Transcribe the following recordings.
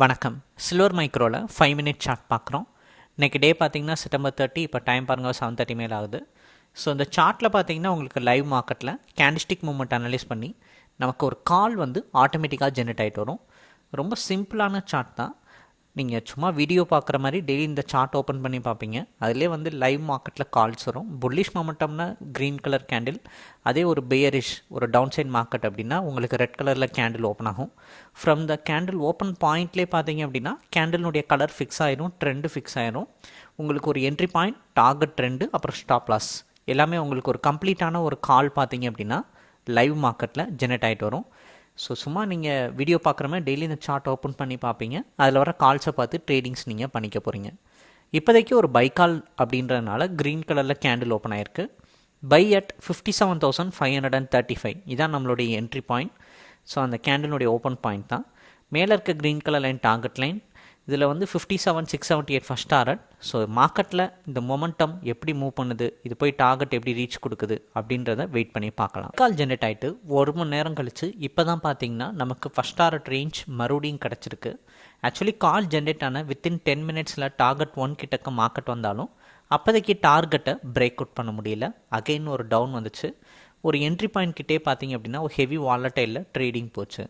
வணக்கம். சில்வர் மைக்ரோவில் five minute chart பார்க்குறோம். இன்றைக்கி டே பார்த்திங்கன்னா செப்டம்பர் தேர்ட்டி இப்போ டைம் பாருங்கள் செவன் தேர்ட்டி மேலே ஆகுது. ஸோ இந்த சார்ட்டில் பார்த்தீங்கன்னா உங்களுக்கு லைவ் மார்க்கெட்டில் கேண்டிஸ்டிக் மூமெண்ட் அனலைஸ் பண்ணி நமக்கு ஒரு கால் வந்து ஆட்டோமேட்டிக்காக ஜென்ரேட் ஆகிட்டு வரும். ரொம்ப சிம்பிளான சார்ட் தான். நீங்கள் சும்மா வீடியோ பார்க்குற மாதிரி டெய்லி இந்த சார்ட் ஓப்பன் பண்ணி பார்ப்பீங்க. அதிலே வந்து லைவ் மார்க்கெட்டில் கால்ஸ் வரும். புல்லிஷ் மொமெண்டம்னா க்ரீன் கலர் கேண்டில் அதே ஒரு பேயரிஷ் ஒரு டவுன் சைட் மார்க்கெட் அப்படின்னா உங்களுக்கு ரெட் கலரில் கேண்டில் ஓப்பன் ஆகும். ஃப்ரம் த கேண்டில் ஓப்பன் பாயிண்ட்லேயே பார்த்தீங்க அப்படின்னா கேண்டிலுடைய கலர் ஃபிக்ஸ் ஆயிரும் ட்ரெண்டு ஃபிக்ஸ் ஆயிரும். உங்களுக்கு ஒரு என்ட்ரி பாயிண்ட் டார்கெட் ட்ரெண்டு அப்புறம் ஸ்டாப் லாஸ் எல்லாமே உங்களுக்கு ஒரு கம்ப்ளீட்டான ஒரு கால் பார்த்தீங்க அப்படின்னா லைவ் மார்க்கெட்டில் ஜெனரேட் ஆகிட்டு வரும். ஸோ சும்மா நீங்கள் வீடியோ பார்க்குற மாதிரி டெய்லி இந்த சார்ட் ஓப்பன் பண்ணி பார்ப்பீங்க. அதில் வர கால்ஸை பார்த்து ட்ரேடிங்ஸ் நீங்கள் பண்ணிக்க போகிறீங்க இப்போதைக்கு ஒரு பை கால் அப்படின்றதுனால க்ரீன் கலரில் கேண்டில் ஓப்பன் ஆயிருக்கு. Buy at fifty seven thousand five hundred and thirty five இதான் நம்மளுடைய என்ட்ரி பாயிண்ட் ஸோ அந்த கேண்டிலுடைய ஓப்பன் பாயிண்ட் தான். மேலே இருக்க green colour line target line இதில் வந்து fifty seven six seventy eight first target so மார்க்கெட்டில் இந்த மொமெண்டம் எப்படி மூவ் பண்ணுது இது போய் டார்கெட் எப்படி ரீச் கொடுக்குது அப்படின்றத வெயிட் பண்ணி பார்க்கலாம். கால் ஜென்ரேட் ஆகிட்டு ஒரு மணி நேரம் கழித்து இப்போ தான் பார்த்தீங்கன்னா நமக்கு ஃபஸ்ட் டாரட் ரேஞ்ச் மறுபடியும் கிடச்சிருக்கு. ஆக்சுவலி கால் ஜென்ரேட் ஆன வித்தின் டென் மினிட்ஸில் டார்கெட் ஒன் கிட்டக்க மார்க்கெட் வந்தாலும் அப்போதைக்கு டார்கெட்டை பிரேக் அவுட் பண்ண முடியல. அகெயின் ஒரு டவுன் வந்துச்சு. ஒரு என்ட்ரி பாயிண்ட் கிட்டே பார்த்தீங்க அப்படின்னா ஒரு ஹெவி வாலட்டைலில் ட்ரேடிங் போச்சு.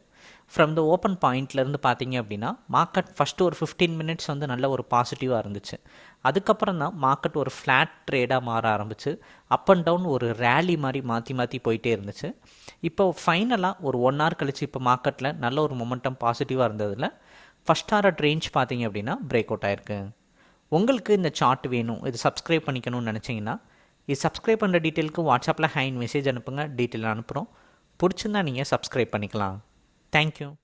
ஃப்ரம் த ஓப்பன் பாயிண்ட்லேருந்து பார்த்தீங்க அப்படின்னா மார்க்கெட் ஃபஸ்ட்டு ஒரு ஃபிஃப்டீன் மினிட்ஸ் வந்து நல்ல ஒரு பாசிட்டிவாக இருந்துச்சு. அதுக்கப்புறம் தான் மார்க்கெட் ஒரு ஃப்ளாட் ட்ரேடாக மாற ஆரம்பிச்சு. அப் அண்ட் டவுன் ஒரு ரேலி மாதிரி மாற்றி மாற்றி போயிட்டே இருந்துச்சு. இப்போ ஃபைனலாக ஒரு ஒன் ஹவர் கழிச்சு இப்போ மார்க்கெட்டில் நல்ல ஒரு மொமெண்டம் பாசிட்டிவாக இருந்ததில் ஃபஸ்ட் ஹாரட் ரேஞ்ச் பார்த்தீங்க அப்படின்னா பிரேக் அவுட் ஆயிருக்கு. உங்களுக்கு இந்த சார்ட் வேணும் இது சப்ஸ்கிரைப் பண்ணிக்கணும்னு நினச்சிங்கன்னா இது சப்ஸ்கிரைப் பண்ணுற டீட்டெயிலுக்கு வாட்ஸ்அப்பில் ஹைன் மெசேஜ் அனுப்புங்க டீட்டெயில் அனுப்புகிறோம் பிடிச்சிருந்தா நீங்கள் சப்ஸ்கிரைப் பண்ணிக்கலாம். Thank you.